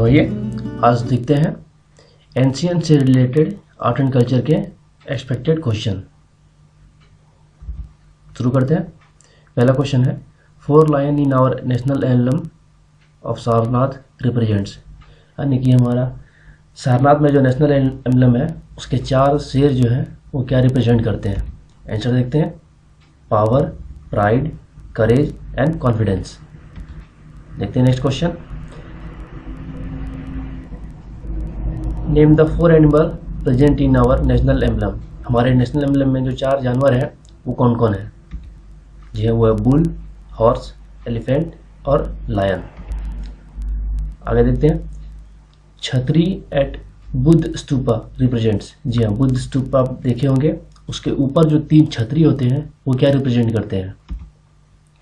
तो आइए, आज देखते हैं एंशियन से रिलेटेड आर्ट एंड कल्चर के एक्सपेक्टेड क्वेश्चन शुरू करते हैं। पहला क्वेश्चन है four lion in our national emblem of Sarnath represents यानी कि हमारा सारनाथ में जो नेशनल एम्बलम है, उसके चार शेर जो है, वो क्या रिप्रेजेंट करते हैं? आंसर देखते हैं। Power pride courage and confidence देखते हैं next question name the four animal present in our national emblem. हमारे नेशनल एम्बलम में जो चार जानवर हैं, वो कौन कौन है? जी है, वो है बुल, हॉर्स, एलिफेंट और लायन। आगे देखते हैं। छतरी एट बुद्ध स्तूपा रिप्रेजेंट्स। जी हाँ बुद्ध स्तूपा आप देखे होंगे। उसके ऊपर जो तीन छतरी होते हैं, वो क्या रिप्रेजेंट करते हैं?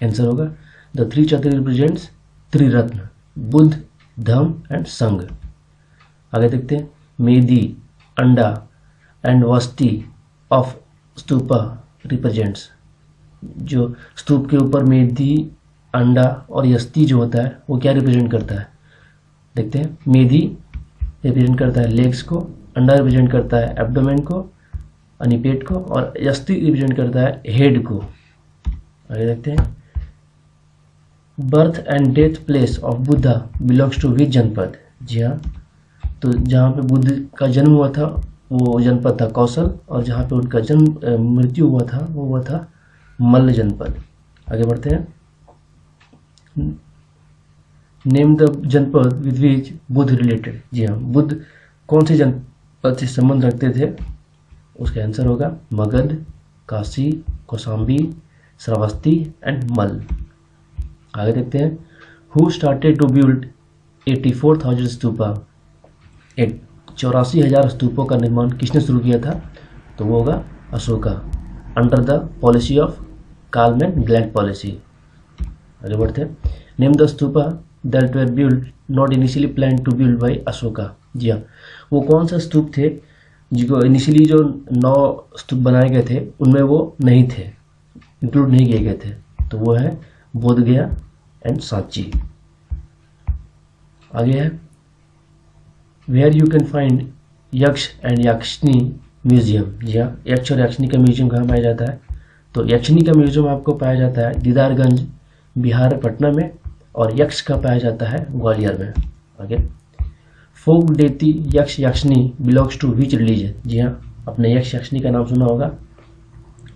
आंसर होगा, द थ्री छतरी रिप्रेजेंट्स त्रिरत्न, बुद्ध धम एंड संघ। आगे देखते हैं। मेदी अंडा एंड वस्ती ऑफ़ स्तूपा रिप्रेजेंट्स जो स्तूप के ऊपर मेदी अंडा और यस्ती जो होता है, वो क्या रिप्रेजेंट करता है? देखते हैं। मेदी रिप्रेजेंट करता है लेग्स को, अंडा रिप्रेजेंट करता है एब्डोमेन को, यानी पेट को, और यस्ती रिप्रेजेंट करता है हेड को। आगे देखते हैं। Birth and death place of Buddha belongs to which janapada? जी हाँ। तो जहाँ पे बुद्ध का जन्म हुआ था, वो जनपद था कौशल, और जहाँ पे उनका जन्म मृत्यु हुआ था, वो हुआ था मल्ल जनपद। आगे बढ़ते हैं। Name the janapada with which Buddha related जी हाँ बुद्ध कौन से जनपद से संबंध रखते थे? उसका आंसर होगा मगध, काशी, कौशाम्बी, श्रावस्ती एंड मल आगे देखते हैं। Who started to build eighty four thousand stupa चौरासी हज़ार स्तूपों का निर्माण किसने शुरू किया था? तो वो होगा Ashoka. Under the policy of कालमैन ग्लैंड पॉलिसी आगे बढ़ते हैं। Name the stupa that were build not initially plan to build by Ashoka जी हाँ। वो कौन सा स्तूप थे? जिसको इनिशियली जो नौ स्तूप बनाए गए थे, उनमें वो नहीं थे। इंक्लूड नहीं किए गए थे। तो वो है बोधगया एंड सांची आगे है। Where you can find Yaksha and Yakshini museum जी हाँ यक्ष और यक्षनी का म्यूज़ियम कहाँ पाया जाता है? तो यक्षनी का म्यूज़ियम आपको पाया जाता है दीदारगंज, बिहार, पटना में और यक्ष का पाया जाता है ग्वालियर में। Okay folk deity Yaksha Yakshini belongs to which religion जी हाँ अपने यक्ष यक्षनी का नाम सुना होगा।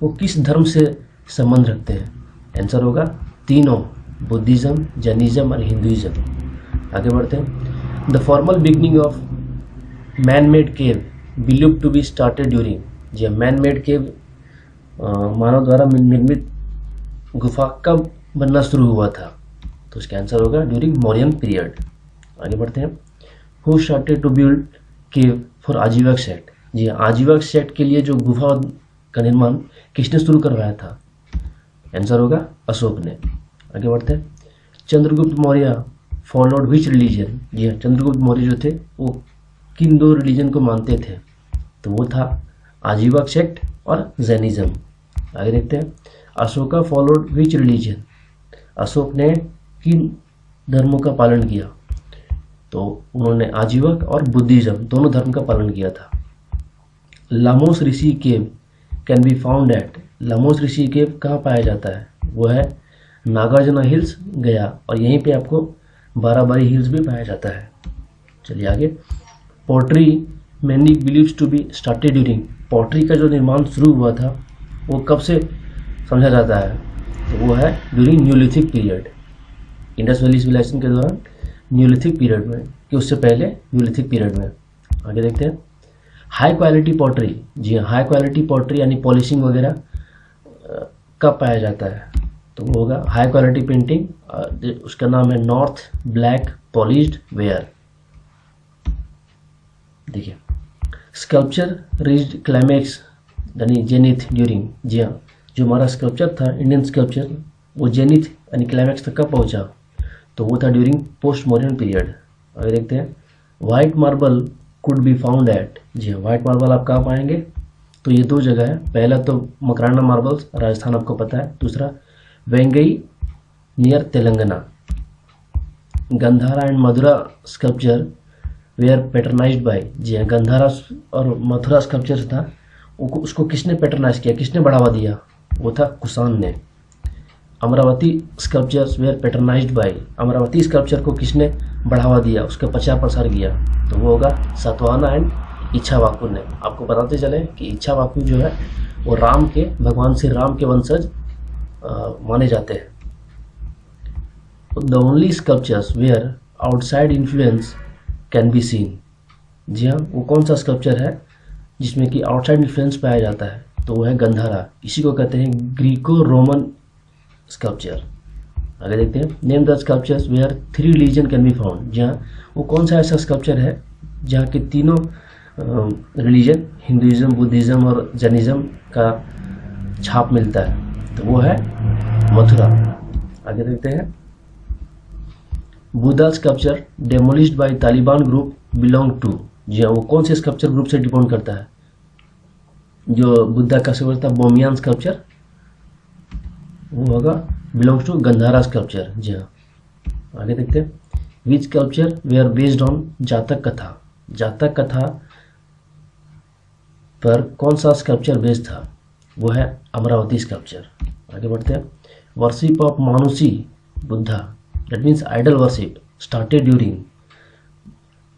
वो किस धर्म से संबंध रखते हैं? आंसर होगा, तीनों बुद्धिज्म जैनिज्म और हिंदुइज्म आगे बढ़ते हैं। The formal beginning of man made cave believe to be started during ji man made cave मानव द्वारा निर्मित गुफा कब बनना शुरू हुआ था। तो इसका आंसर होगा ड्यूरिंग मौर्यन पीरियड आगे बढ़ते हैं। Who started to build cave for Ajivika sect ji आजीवक sect के लिए जो गुफा का निर्माण किसने शुरू करवाया था? आंसर होगा अशोक ने। आगे बढ़ते हैं। Chandragupta Maurya followed which religion? जी हाँ चंद्रगुप्त मौर्य जो थे, वो किन दो रिलीजन को मानते थे? तो वो था आजीवक सेक्ट और जैनिज्म। आगे देखते हैं। Ashoka followed which religion? Ashok ने किन धर्मों का पालन किया? तो उन्होंने आजीवक और बुद्धिज्म दोनों धर्म का पालन किया था। Lomas Rishi cave can be found at Lomas Rishi cave कहाँ पाया जाता है? वो है नागार्जुना हिल्स गया और यहीं पे आपको बाराबारी हिल्स भी पाया जाता है। चलिए आगे। Pottery many believes to be started during pottery का जो निर्माण शुरू हुआ था, वो कब से समझा जाता है? तो वो है during neolithic period Indus valley civilization के दौरान न्यूलिथिक पीरियड में, कि उससे पहले न्यूलिथिक पीरियड में। आगे देखते हैं। हाई क्वालिटी पॉटरी जी हाई क्वालिटी पॉटरी यानी पॉलिशिंग वगैरह कब पाया जाता है? तो वो होगा। हाई क्वालिटी पेंटिंग उसका नाम है नॉर्थ ब्लैक पॉलिश्ड वेयर देखिए स्कल्पचर रिच्ड क्लाइमैक्स यानी जेनिथ ड्यूरिंग जी हाँ जो हमारा स्कल्पचर था इंडियन स्कल्पचर वो जेनिथ यानी क्लाइमैक्स तक कब पहुँचा? तो वो था ड्यूरिंग पोस्ट मॉडर्न पीरियड अगर देखते हैं। White marble could be found at जी हाँ वाइट मार्बल आप कहाँ पाएँगे? तो ये दो जगह है। पहला तो मकराना मार्बल्स राजस्थान आपको पता है। दूसरा Vengi, near Telangana. Gandhara and Mathura sculpture were patronised by जी हाँ गंधारा और मथुरा स्कल्पचर था उसको किसने पैटर्नाइज किया? किसने बढ़ावा दिया? वो था कुसान ने। Amaravati sculptures were patronised by Amaravati sculpture को किसने बढ़ावा दिया? उसका प्रचार प्रसार किया। तो वो होगा सतवाना एंड इच्छा वाकु ने। आपको बताते चले कि इच्छा वाकु जो है, वो राम के भगवान श्री राम के वंशज माने जाते हैं। The only sculptures where outside influence can be seen जी हाँ वो कौन सा स्कल्पचर है जिसमें कि आउटसाइड इन्फ्लुएंस पाया जाता है? तो वो है गंधारा। इसी को कहते हैं ग्रीको रोमन स्कल्पचर आगे देखते हैं। Name the sculptures where three religion can be found जहाँ वो कौन सा ऐसा स्कल्पचर है जहाँ के तीनों रिलीजन हिंदुज़म बुद्धिज़्म और जैनिज़्म का छाप मिलता है? तो वो है मथुरा। आगे देखते हैं। Buddha sculpture demolished by Taliban group belong to जी हाँ वो कौन से स्कल्पचर ग्रुप से डिपेंड करता है? जो बुद्धा का स्कल्पचर था बोमियान स्कल्पचर वो होगा बिलोंग्स टू गंधारा स्कल्पचर जी हाँ। आगे देखते हैं। Which sculpture were based on Jataka katha? Jataka कथा पर कौन सा स्कल्पचर बेस्ड था? वो है अमरावती स्कल्पचर आगे बढ़ते हैं। Worship of Manushi Buddha that means idol worship started during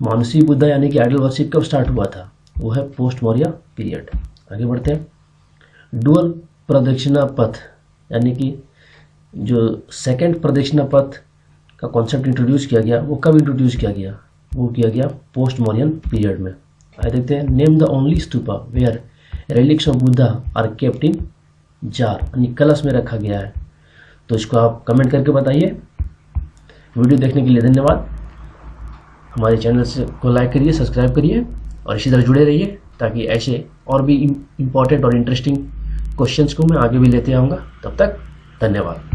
Manushi Buddha यानी कि आइडल वर्शिप कब स्टार्ट हुआ था? वो है पोस्ट मौर्य पीरियड आगे बढ़ते हैं। डुअल प्रदक्षिणा पथ यानी कि जो सेकंड प्रदक्षिणा पथ का कॉन्सेप्ट इंट्रोड्यूस किया गया, वो कब इंट्रोड्यूस किया गया? वो किया गया पोस्ट मॉरियन पीरियड में। आगे देखते हैं। Name the only stupa where relics of Buddha are kept in jar यानी कलश में रखा गया है। तो इसको आप कमेंट करके बताइए। वीडियो देखने के लिए धन्यवाद। हमारे चैनल से को लाइक करिए सब्सक्राइब करिए और इसी तरह जुड़े रहिए ताकि ऐसे और भी इंपॉर्टेंट और इंटरेस्टिंग क्वेश्चंस को मैं आगे भी लेते आऊँगा। तब तक धन्यवाद।